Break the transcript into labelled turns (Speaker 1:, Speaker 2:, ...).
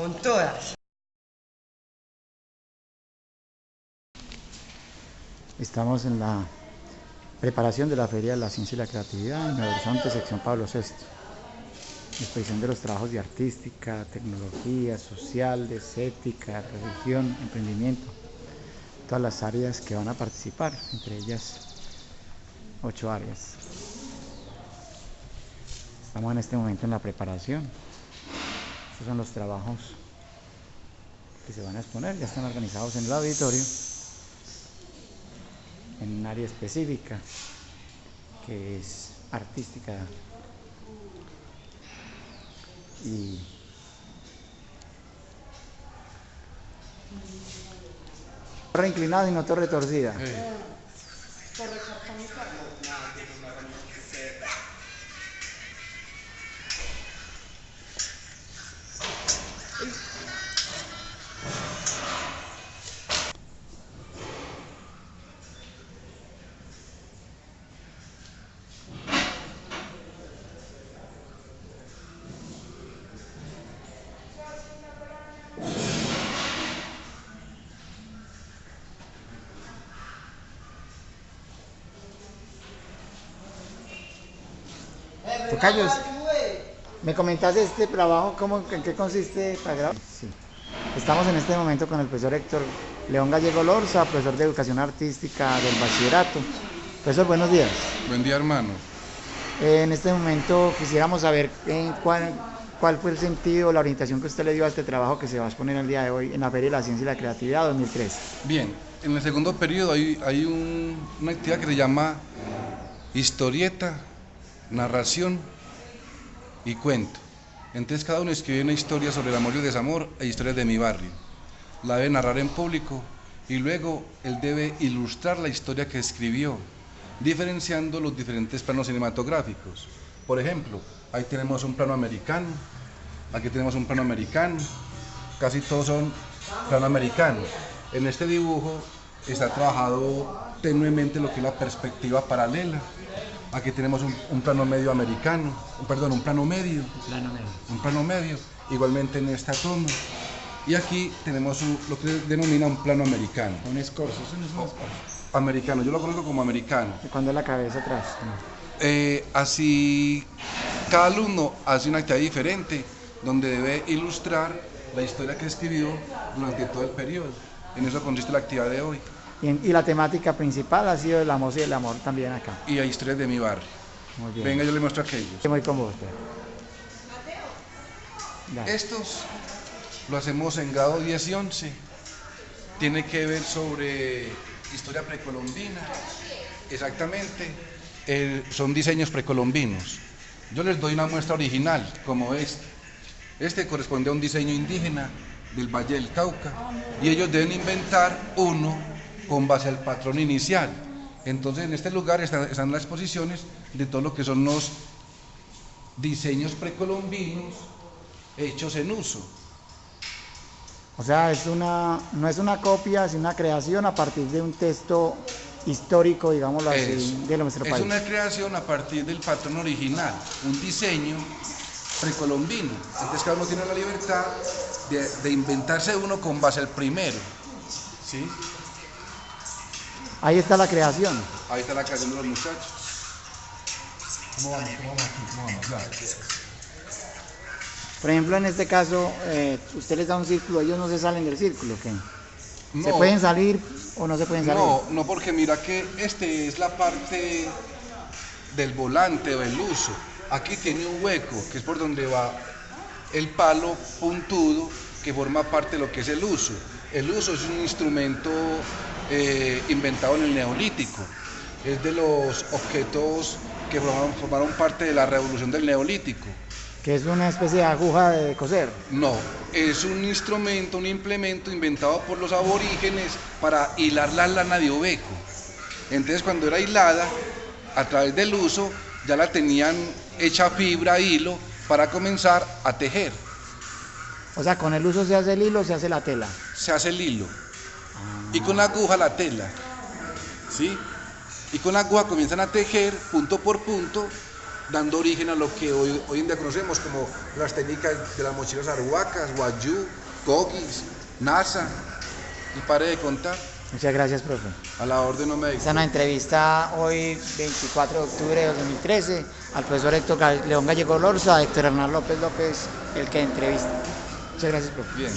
Speaker 1: Son todas.
Speaker 2: Estamos en la preparación de la Feria de la Ciencia y la Creatividad en el Horizonte, sección Pablo VI. Exposición de los trabajos de artística, tecnología, sociales, ética, religión, emprendimiento. Todas las áreas que van a participar, entre ellas ocho áreas. Estamos en este momento en la preparación. Estos son los trabajos que se van a exponer, ya están organizados en el auditorio en un área específica que es artística. Y torre inclinada y no torre torcida. Tocayos, me comentaste este trabajo, ¿cómo, ¿en qué consiste para grabar? Sí. Estamos en este momento con el profesor Héctor León Gallego Lorza, profesor de Educación Artística del Bachillerato. Profesor, buenos días.
Speaker 3: Buen día, hermano.
Speaker 2: Eh, en este momento quisiéramos saber en cuál, cuál fue el sentido, la orientación que usted le dio a este trabajo que se va a exponer el día de hoy en la Feria de la Ciencia y la Creatividad 2003.
Speaker 3: Bien, en el segundo periodo hay, hay un- una actividad que se llama historieta, narración y cuento. Entonces cada uno escribe una historia sobre el amor y el desamor e historias de mi barrio. La debe narrar en público y luego él debe ilustrar la historia que escribió, diferenciando los diferentes planos cinematográficos. Por ejemplo, ahí tenemos un plano americano, aquí tenemos un plano americano, casi todos son plano americano. En este dibujo está trabajado tenuemente lo que es la perspectiva paralela. Aquí tenemos un, un plano medio americano, perdón, un plano medio,
Speaker 2: Plano medio.
Speaker 3: un plano medio, igualmente en esta toma. Y aquí tenemos un- lo que denomina un plano americano.
Speaker 2: Un escorzo, eso no es un escorzo.
Speaker 3: Americano, yo lo conozco como americano.
Speaker 2: ¿Y cuando es la cabeza atrás?
Speaker 3: Eh, así, cada alumno hace una actividad diferente donde debe ilustrar la historia que escribió durante todo el periodo. En eso consiste la actividad de hoy.
Speaker 2: Y, en- y la temática principal ha sido el amor y el amor también acá.
Speaker 3: Y hay historias de mi barrio.
Speaker 2: Muy bien.
Speaker 3: Venga, yo le muestro aquellos.
Speaker 2: Estoy muy con pues. Dale.
Speaker 3: Estos lo hacemos en grado 10 y 11. Tiene que ver sobre historia precolombina. Exactamente. son diseños precolombinos. Yo les doy una muestra original, como este. Este corresponde a un diseño indígena del Valle del Cauca. Y ellos deben inventar uno con base al patrón inicial. Entonces, en este lugar están, están las exposiciones de todo lo que son los diseños precolombinos hechos en uso.
Speaker 2: O sea, es una, no es una copia, es una creación a partir de un texto histórico, digámoslo así,
Speaker 3: Es,
Speaker 2: de nuestro
Speaker 3: es
Speaker 2: país.
Speaker 3: una creación a partir del patrón original, un diseño precolombino. Entonces cada uno tiene la libertad de, de inventarse uno con base al primero. ¿sí?
Speaker 2: Ahí está la creación.
Speaker 3: Ahí está la creación de los muchachos.
Speaker 2: Por ejemplo, en este caso, eh, usted les da un círculo, ellos no se salen del círculo, ¿qué? ¿Se pueden salir o no se pueden salir?
Speaker 3: no, no porque mira que este es la parte del volante o el uso. Aquí tiene un hueco, que es por donde va el palo puntudo que forma parte de lo que es el uso. El uso es un instrumento eh, inventado en el neolítico. Es de los objetos que formaron, formaron parte de la revolución del neolítico.
Speaker 2: Que es una especie de aguja de coser.
Speaker 3: No, es un instrumento, un implemento inventado por los aborígenes para hilar la lana de oveco. Entonces cuando era hilada, a través del uso, ya la tenían hecha fibra, hilo, para comenzar a tejer.
Speaker 2: O sea, con el uso se hace el hilo, se hace la tela.
Speaker 3: Se hace el hilo. Y con la aguja la tela. ¿Sí? Y con la aguja comienzan a tejer punto por punto dando origen a lo que hoy, hoy en día conocemos como las técnicas de las mochilas arhuacas, guayú, cogis, NASA, y pare de contar.
Speaker 2: Muchas gracias, profe.
Speaker 3: A la orden no me
Speaker 2: Esta es una entrevista hoy, 24 de octubre de 2013, al profesor Héctor León Gallego Lorza, Héctor Hernán López López, el que entrevista. Muchas gracias, profe.
Speaker 3: Bien.